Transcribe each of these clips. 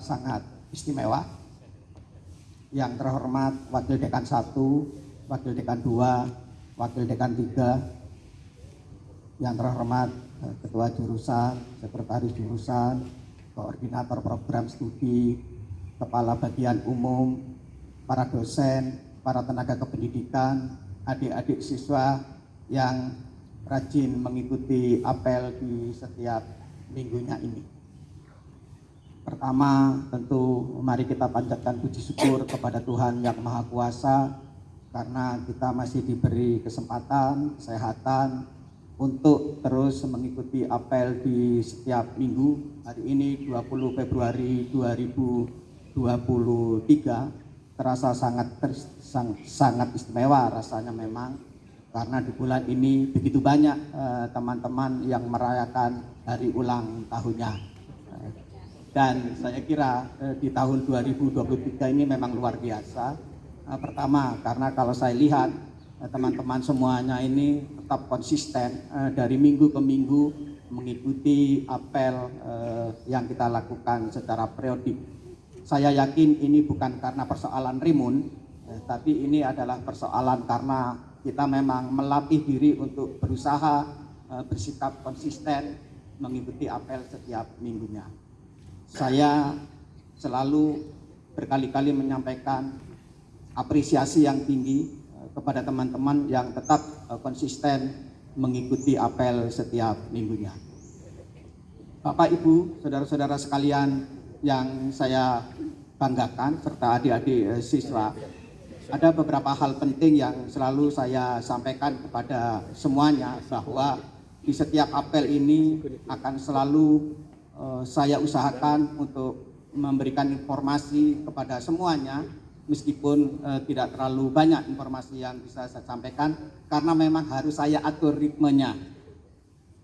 sangat istimewa. Yang terhormat Wakil Dekan 1, Wakil Dekan 2, Wakil Dekan 3, yang terhormat eh, Ketua Jurusan, Sekretaris Jurusan, Koordinator Program Studi, Kepala Bagian Umum, para dosen, para tenaga kependidikan, adik-adik siswa yang rajin mengikuti apel di setiap minggunya ini. Pertama, tentu mari kita panjatkan puji syukur kepada Tuhan Yang Maha Kuasa karena kita masih diberi kesempatan, kesehatan untuk terus mengikuti apel di setiap minggu. Hari ini 20 Februari 2023 terasa sangat ter, sang, sangat istimewa rasanya memang karena di bulan ini begitu banyak eh, teman-teman eh, yang merayakan hari ulang tahunnya dan saya kira eh, di tahun 2023 ini memang luar biasa. Eh, pertama karena kalau saya lihat eh, teman-teman semuanya ini tetap konsisten dari minggu ke minggu mengikuti apel yang kita lakukan secara periodik. Saya yakin ini bukan karena persoalan rimun, tapi ini adalah persoalan karena kita memang melatih diri untuk berusaha bersikap konsisten mengikuti apel setiap minggunya saya selalu berkali-kali menyampaikan apresiasi yang tinggi eh, kepada teman-teman yang tetap eh, konsisten mengikuti apel setiap minggunya. Bapak, Ibu, saudara-saudara sekalian yang saya banggakan serta adik-adik eh, siswa, ada beberapa hal penting yang selalu saya sampaikan kepada semuanya bahwa di setiap apel ini akan selalu saya usahakan untuk memberikan informasi kepada semuanya meskipun uh, tidak terlalu banyak informasi yang bisa saya sampaikan karena memang harus saya atur ritmenya.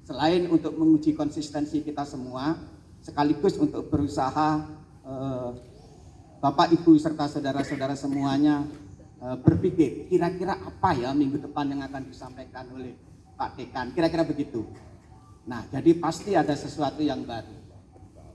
Selain untuk menguji konsistensi kita semua sekaligus untuk berusaha uh, Bapak Ibu serta saudara-saudara semuanya uh, berpikir kira-kira apa ya minggu depan yang akan disampaikan oleh Pak Dekan. Kira-kira begitu nah jadi pasti ada sesuatu yang baru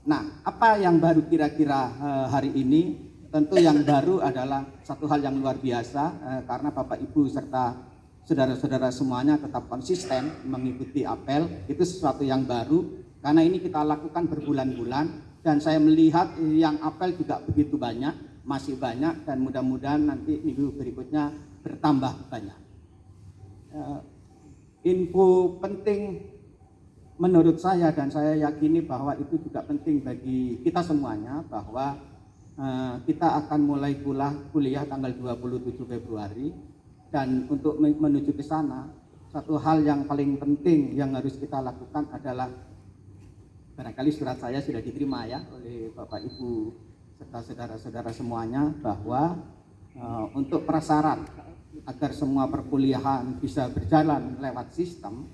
Nah, apa yang baru kira-kira uh, hari ini? Tentu yang baru adalah satu hal yang luar biasa uh, karena Bapak Ibu serta saudara-saudara semuanya tetap konsisten mengikuti apel. Itu sesuatu yang baru karena ini kita lakukan berbulan-bulan dan saya melihat yang apel juga begitu banyak, masih banyak dan mudah-mudahan nanti minggu berikutnya bertambah banyak. Uh, info penting menurut saya dan saya yakini bahwa itu juga penting bagi kita semuanya bahwa uh, kita akan mulai kuliah, kuliah tanggal 27 Februari dan untuk menuju ke sana satu hal yang paling penting yang harus kita lakukan adalah barangkali surat saya sudah diterima ya oleh Bapak Ibu serta saudara-saudara semuanya bahwa uh, untuk prasyarat agar semua perkuliahan bisa berjalan lewat sistem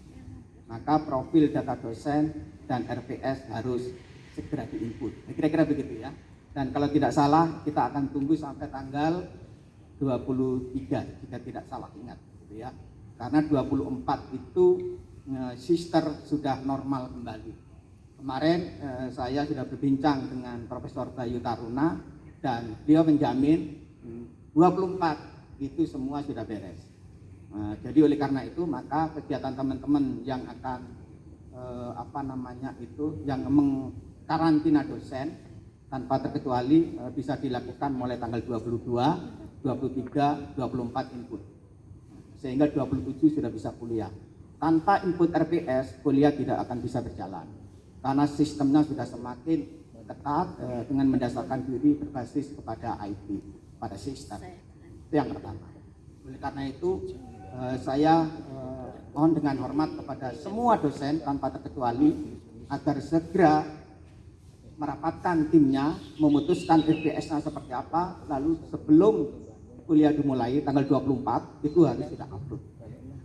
maka profil data dosen dan RPS harus segera diinput. Kira-kira begitu ya. Dan kalau tidak salah kita akan tunggu sampai tanggal 23 jika tidak salah ingat gitu ya. Karena 24 itu e, sister sudah normal kembali. Kemarin e, saya sudah berbincang dengan Profesor Bayu Taruna dan beliau menjamin 24 hmm, itu semua sudah beres. Nah, jadi oleh karena itu maka kegiatan teman-teman yang akan eh, apa namanya itu yang mengkarantina dosen tanpa terkecuali eh, bisa dilakukan mulai tanggal 22, 23, 24 input. Sehingga 27 sudah bisa kuliah. Tanpa input RPS, kuliah tidak akan bisa berjalan. Karena sistemnya sudah semakin ketat eh, dengan mendasarkan diri berbasis kepada IT, pada sistem. Itu yang pertama. Oleh karena itu, Eh, saya eh, mohon dengan hormat kepada semua dosen tanpa terkecuali agar segera merapatkan timnya, memutuskan FBS-nya seperti apa, lalu sebelum kuliah dimulai tanggal 24 itu harus kita upload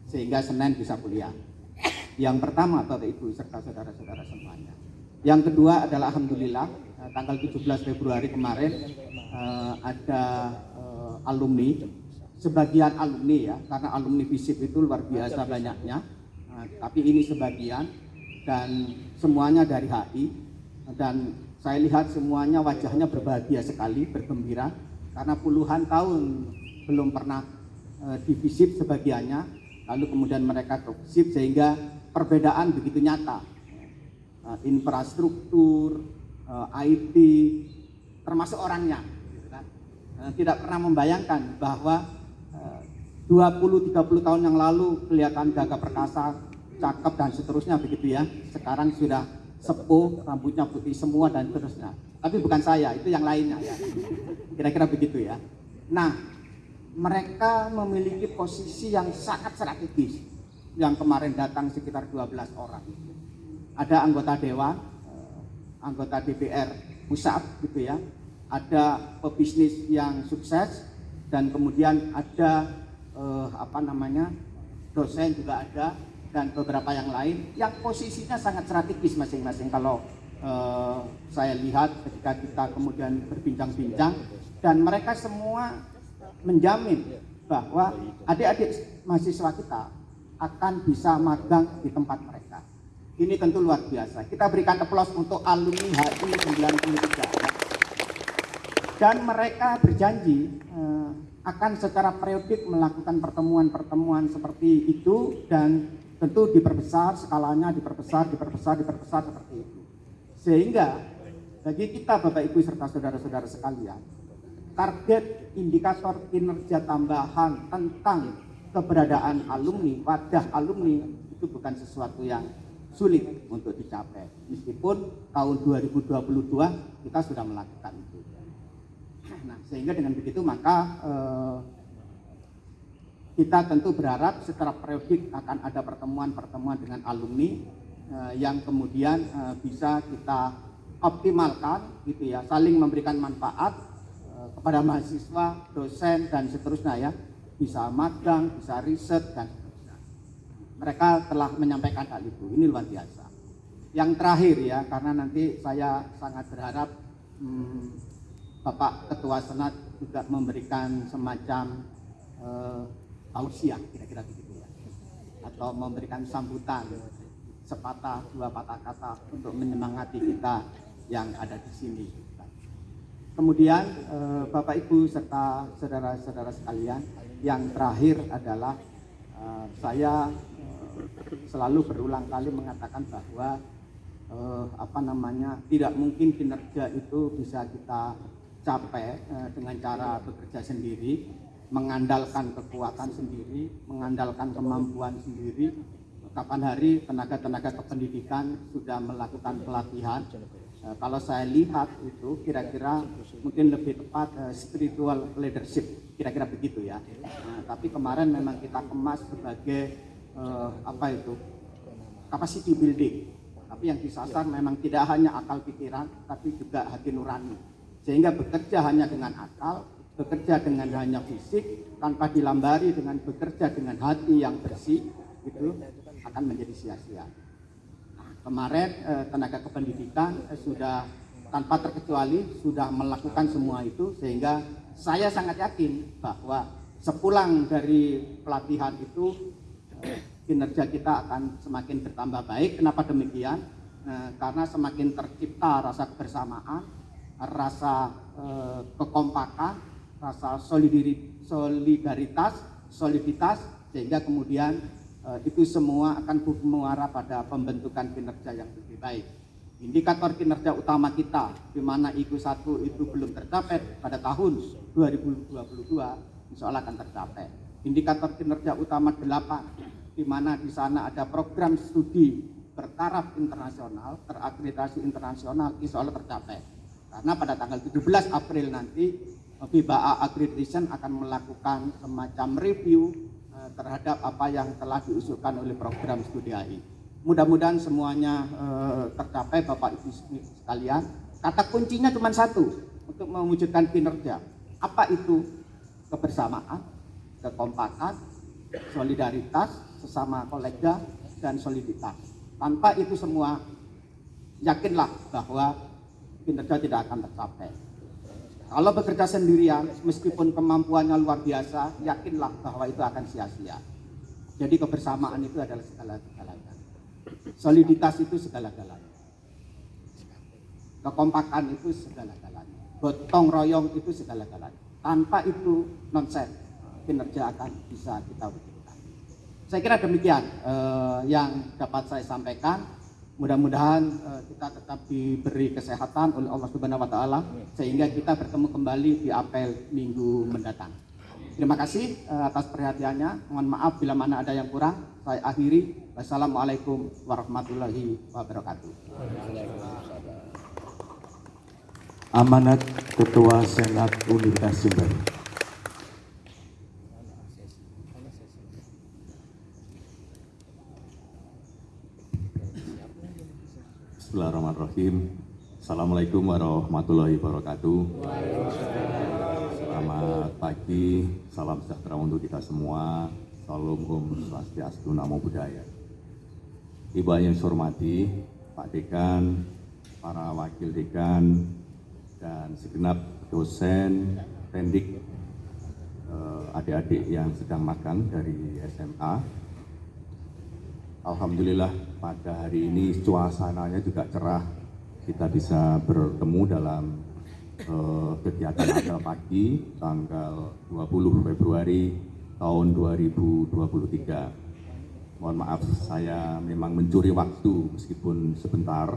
sehingga Senin bisa kuliah. Yang pertama Bapak Ibu serta saudara-saudara semuanya. Yang kedua adalah Alhamdulillah eh, tanggal 17 Februari kemarin ada alumni sebagian alumni ya, karena alumni FISIP itu luar biasa banyaknya, nah, tapi ini sebagian dan semuanya dari HI dan saya lihat semuanya wajahnya berbahagia sekali, bergembira karena puluhan tahun belum pernah uh, divisit sebagiannya, lalu kemudian mereka ke visit sehingga perbedaan begitu nyata. Uh, infrastruktur, uh, IT, termasuk orangnya. Gitu kan. uh, tidak pernah membayangkan bahwa 20-30 tahun yang lalu kelihatan gagah perkasa, cakep dan seterusnya begitu ya. Sekarang sudah sepuh, rambutnya putih semua dan seterusnya. Tapi bukan saya, itu yang lainnya ya. Kira-kira begitu ya. Nah, mereka memiliki posisi yang sangat strategis. Yang kemarin datang sekitar 12 orang. Ada anggota dewan, eh, anggota DPR pusat gitu ya. Ada pebisnis yang sukses dan kemudian ada eh, apa namanya dosen juga ada dan beberapa yang lain yang posisinya sangat strategis masing-masing kalau eh, saya lihat ketika kita kemudian berbincang-bincang dan mereka semua menjamin bahwa adik-adik mahasiswa kita akan bisa magang di tempat mereka. Ini tentu luar biasa. Kita berikan aplaus untuk alumni HI 93. Dan mereka berjanji eh, akan secara periodik melakukan pertemuan-pertemuan seperti itu dan tentu diperbesar skalanya diperbesar diperbesar diperbesar seperti itu. Sehingga bagi kita Bapak Ibu serta saudara-saudara sekalian target indikator kinerja tambahan tentang keberadaan alumni wadah alumni itu bukan sesuatu yang sulit untuk dicapai. Meskipun tahun 2022 kita sudah melakukan itu Nah, sehingga dengan begitu maka eh, kita tentu berharap secara periodik akan ada pertemuan-pertemuan dengan alumni eh, yang kemudian eh, bisa kita optimalkan gitu ya, saling memberikan manfaat eh, kepada mahasiswa, dosen dan seterusnya ya, bisa magang, bisa riset dan seterusnya. Mereka telah menyampaikan hal itu, ini luar biasa. Yang terakhir ya, karena nanti saya sangat berharap hmm, Bapak Ketua Senat juga memberikan semacam uh, tausiah kira-kira begitu ya atau memberikan sambutan sepatah dua patah kata untuk menyemangati kita yang ada di sini. Kemudian uh, Bapak Ibu serta saudara-saudara sekalian, yang terakhir adalah uh, saya selalu berulang kali mengatakan bahwa apa namanya tidak mungkin kinerja itu bisa kita capai eh, dengan cara bekerja sendiri, mengandalkan kekuatan sendiri, mengandalkan kemampuan sendiri. Kapan hari tenaga-tenaga kependidikan sudah melakukan pelatihan. Eh, kalau saya lihat itu kira-kira mungkin lebih tepat eh, spiritual leadership, kira-kira begitu ya. Nah, tapi kemarin memang kita kemas sebagai apa itu capacity building. Tapi yang disasar memang tidak hanya akal pikiran, tapi juga hati nurani sehingga bekerja hanya dengan akal, bekerja dengan hanya fisik, tanpa dilambari dengan bekerja dengan hati yang bersih, itu akan menjadi sia-sia. Nah, kemarin eh, tenaga kependidikan eh, sudah tanpa terkecuali sudah melakukan semua itu sehingga saya sangat yakin bahwa sepulang dari pelatihan itu eh, kinerja kita akan semakin bertambah baik. Kenapa demikian? Eh, karena semakin tercipta rasa kebersamaan, rasa eh, kekompakan, rasa solidaritas, soliditas, sehingga kemudian eh, itu semua akan mengarah pada pembentukan kinerja yang lebih baik. Indikator kinerja utama kita, di mana IQ 1 itu belum tercapai pada tahun 2022, insya Allah akan tercapai. Indikator kinerja utama 8, di mana di sana ada program studi bertaraf internasional, terakreditasi internasional, insya Allah tercapai karena pada tanggal 17 April nanti FIBA Accreditation akan melakukan semacam review eh, terhadap apa yang telah diusulkan oleh program studi AI. Mudah-mudahan semuanya eh, tercapai Bapak Ibu sekalian. Kata kuncinya cuma satu untuk mewujudkan kinerja. Apa itu? Kebersamaan, kekompakan, solidaritas, sesama kolega, dan soliditas. Tanpa itu semua, yakinlah bahwa kinerja tidak akan tercapai. Kalau bekerja sendirian, meskipun kemampuannya luar biasa, yakinlah bahwa itu akan sia-sia. Jadi kebersamaan itu adalah segala-galanya. Soliditas itu segala-galanya. kekompakan itu segala-galanya gotong royong itu segala-galanya tanpa itu nonsen kinerja akan bisa kita wujudkan saya kira demikian eh, yang dapat saya sampaikan mudah-mudahan eh, kita tetap diberi kesehatan oleh Allah Subhanahu wa taala sehingga kita bertemu kembali di apel minggu mendatang. Terima kasih eh, atas perhatiannya. Mohon maaf bila mana ada yang kurang. Saya akhiri. Wassalamualaikum warahmatullahi wabarakatuh. Amanat Ketua Senat Universitas Jember. Bismillahirrahmanirrahim. Assalamualaikum warahmatullahi wabarakatuh. Selamat pagi, salam sejahtera untuk kita semua. Salam Om Swastiastu, Namo Buddhaya. Ibu yang saya hormati, Pak Dekan, para wakil dekan, dan segenap dosen, pendik, eh, adik-adik yang sedang magang dari SMA, Alhamdulillah pada hari ini suasananya juga cerah. Kita bisa bertemu dalam uh, kegiatan apel pagi tanggal 20 Februari tahun 2023. Mohon maaf saya memang mencuri waktu meskipun sebentar.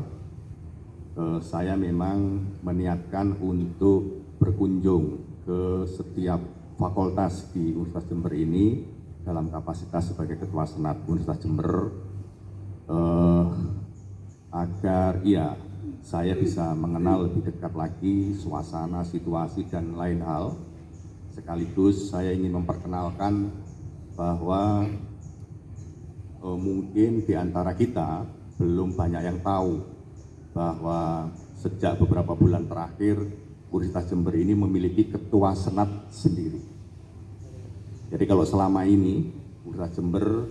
Uh, saya memang meniatkan untuk berkunjung ke setiap fakultas di Universitas Jember ini dalam kapasitas sebagai Ketua Senat Universitas Jember eh, agar ya saya bisa mengenal lebih dekat lagi suasana, situasi, dan lain hal. Sekaligus saya ingin memperkenalkan bahwa eh, mungkin di antara kita belum banyak yang tahu bahwa sejak beberapa bulan terakhir Universitas Jember ini memiliki ketua senat sendiri. Jadi kalau selama ini Universitas Jember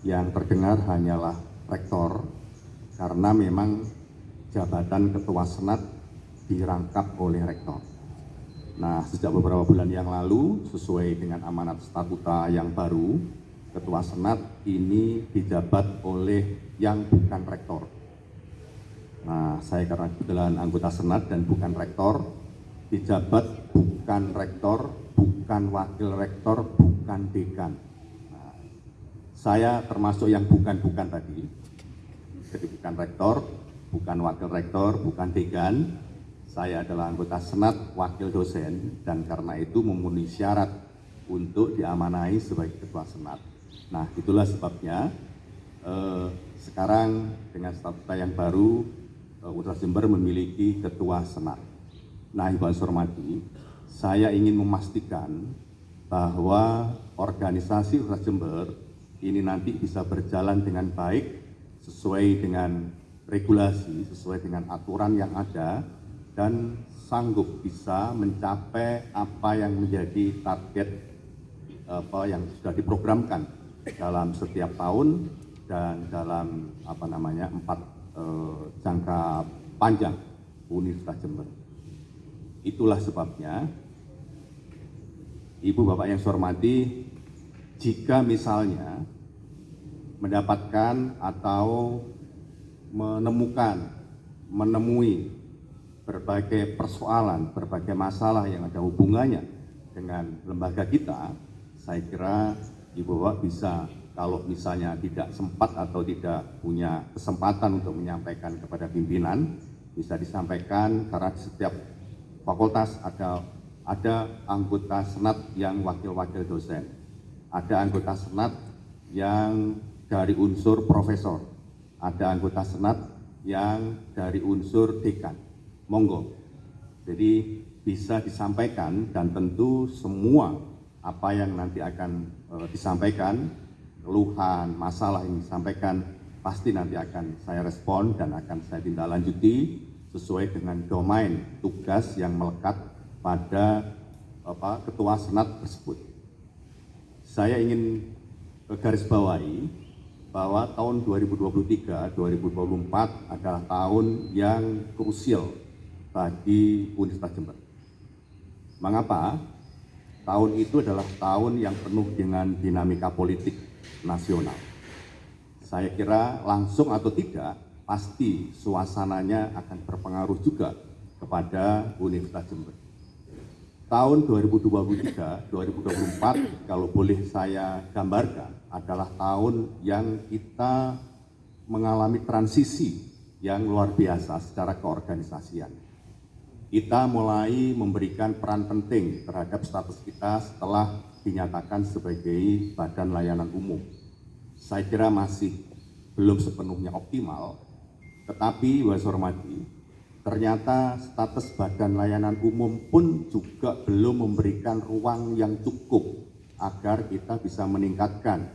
yang terdengar hanyalah rektor karena memang jabatan ketua senat dirangkap oleh rektor. Nah, sejak beberapa bulan yang lalu sesuai dengan amanat statuta yang baru, ketua senat ini dijabat oleh yang bukan rektor. Nah, saya karena kebetulan anggota senat dan bukan rektor, dijabat bukan rektor bukan wakil rektor, bukan dekan. Nah, saya termasuk yang bukan-bukan tadi, jadi bukan rektor, bukan wakil rektor, bukan dekan. Saya adalah anggota senat, wakil dosen, dan karena itu memenuhi syarat untuk diamanai sebagai ketua senat. Nah, itulah sebabnya eh, sekarang dengan statuta yang baru, eh, Universitas Jember memiliki ketua senat. Nah, Ibu Hormati, saya ingin memastikan bahwa organisasi Universitas Jember ini nanti bisa berjalan dengan baik sesuai dengan regulasi, sesuai dengan aturan yang ada dan sanggup bisa mencapai apa yang menjadi target apa yang sudah diprogramkan dalam setiap tahun dan dalam apa namanya empat eh, jangka panjang Universitas Jember. Itulah sebabnya, Ibu Bapak yang saya hormati, jika misalnya mendapatkan atau menemukan, menemui berbagai persoalan, berbagai masalah yang ada hubungannya dengan lembaga kita, saya kira Ibu Bapak bisa kalau misalnya tidak sempat atau tidak punya kesempatan untuk menyampaikan kepada pimpinan, bisa disampaikan karena setiap fakultas ada ada anggota senat yang wakil-wakil dosen, ada anggota senat yang dari unsur profesor, ada anggota senat yang dari unsur dekan. Monggo. Jadi bisa disampaikan dan tentu semua apa yang nanti akan e, disampaikan, keluhan, masalah yang disampaikan pasti nanti akan saya respon dan akan saya tindak lanjuti sesuai dengan domain tugas yang melekat pada apa, ketua senat tersebut. Saya ingin garis bawahi bahwa tahun 2023-2024 adalah tahun yang krusial bagi Universitas Jember. Mengapa? Tahun itu adalah tahun yang penuh dengan dinamika politik nasional. Saya kira langsung atau tidak pasti suasananya akan berpengaruh juga kepada Universitas Jember. Tahun 2023, 2024 kalau boleh saya gambarkan adalah tahun yang kita mengalami transisi yang luar biasa secara keorganisasian. Kita mulai memberikan peran penting terhadap status kita setelah dinyatakan sebagai badan layanan umum. Saya kira masih belum sepenuhnya optimal, tetapi Bapak Hormati, ternyata status badan layanan umum pun juga belum memberikan ruang yang cukup agar kita bisa meningkatkan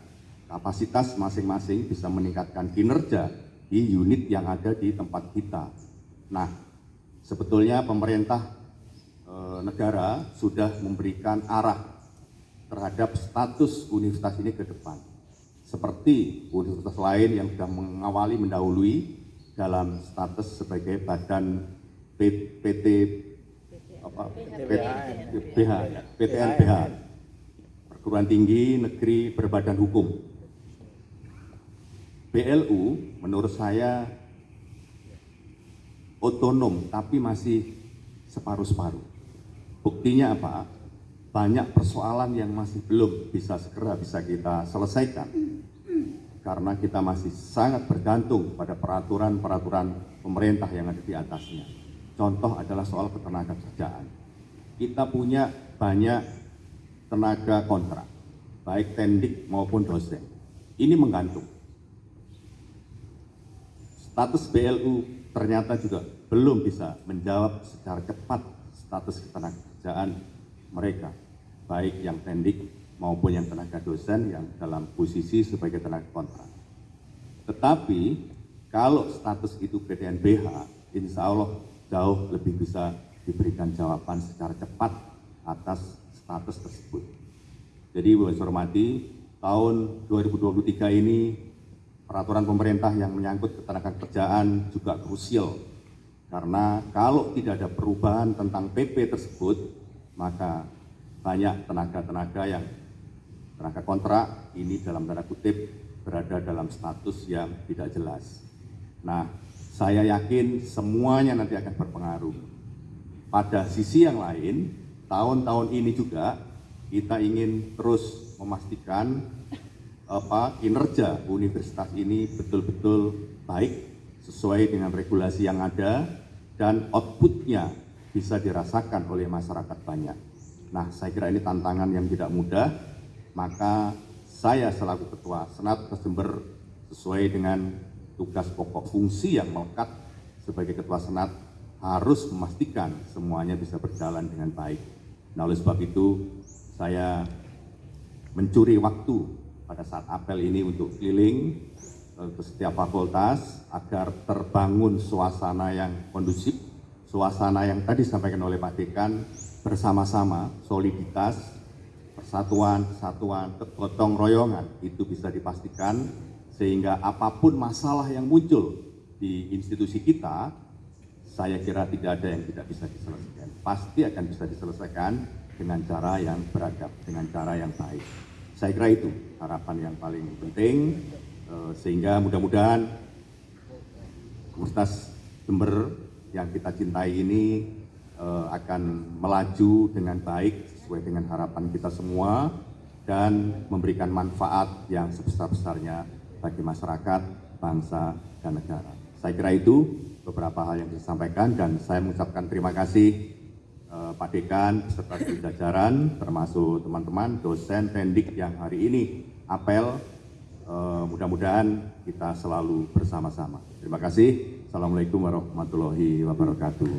kapasitas masing-masing, bisa meningkatkan kinerja di unit yang ada di tempat kita. Nah, sebetulnya pemerintah e, negara sudah memberikan arah terhadap status universitas ini ke depan. Seperti universitas lain yang sudah mengawali mendahului dalam status sebagai badan PT apa? PTNBH perguruan tinggi negeri berbadan hukum. BLU menurut saya otonom tapi masih separuh-separuh. Buktinya apa? Banyak persoalan yang masih belum bisa segera bisa kita selesaikan karena kita masih sangat bergantung pada peraturan-peraturan pemerintah yang ada di atasnya. Contoh adalah soal ketenaga kerjaan. Kita punya banyak tenaga kontrak, baik tendik maupun dosen. Ini menggantung. Status BLU ternyata juga belum bisa menjawab secara cepat status ketenaga kerjaan mereka, baik yang tendik maupun yang tenaga dosen yang dalam posisi sebagai tenaga kontrak. Tetapi kalau status itu PTNBH, insya Allah jauh lebih bisa diberikan jawaban secara cepat atas status tersebut. Jadi Bapak hormati, tahun 2023 ini peraturan pemerintah yang menyangkut ketenaga kerjaan juga krusial karena kalau tidak ada perubahan tentang PP tersebut, maka banyak tenaga-tenaga yang tenaga kontrak ini dalam tanda kutip berada dalam status yang tidak jelas. Nah, saya yakin semuanya nanti akan berpengaruh. Pada sisi yang lain, tahun-tahun ini juga kita ingin terus memastikan apa kinerja universitas ini betul-betul baik sesuai dengan regulasi yang ada dan outputnya bisa dirasakan oleh masyarakat banyak. Nah, saya kira ini tantangan yang tidak mudah maka saya selaku Ketua Senat Jember sesuai dengan tugas pokok fungsi yang melekat sebagai Ketua Senat harus memastikan semuanya bisa berjalan dengan baik. Nah oleh sebab itu saya mencuri waktu pada saat apel ini untuk keliling eh, ke setiap fakultas agar terbangun suasana yang kondusif, suasana yang tadi disampaikan oleh Pak Dekan bersama-sama soliditas persatuan, kesatuan, kegotong royongan itu bisa dipastikan sehingga apa pun masalah yang muncul di institusi kita, saya kira tidak ada yang tidak bisa diselesaikan. Pasti akan bisa diselesaikan dengan cara yang beradab, dengan cara yang baik. Saya kira itu harapan yang paling penting, eh, sehingga mudah-mudahan Universitas Jember yang kita cintai ini eh, akan melaju dengan baik sesuai dengan harapan kita semua dan memberikan manfaat yang sebesar-besarnya bagi masyarakat, bangsa, dan negara. Saya kira itu beberapa hal yang disampaikan dan saya mengucapkan terima kasih eh, Pak Dekan beserta jajaran termasuk teman-teman dosen tendik yang hari ini apel eh, mudah-mudahan kita selalu bersama-sama. Terima kasih. Assalamualaikum warahmatullahi wabarakatuh.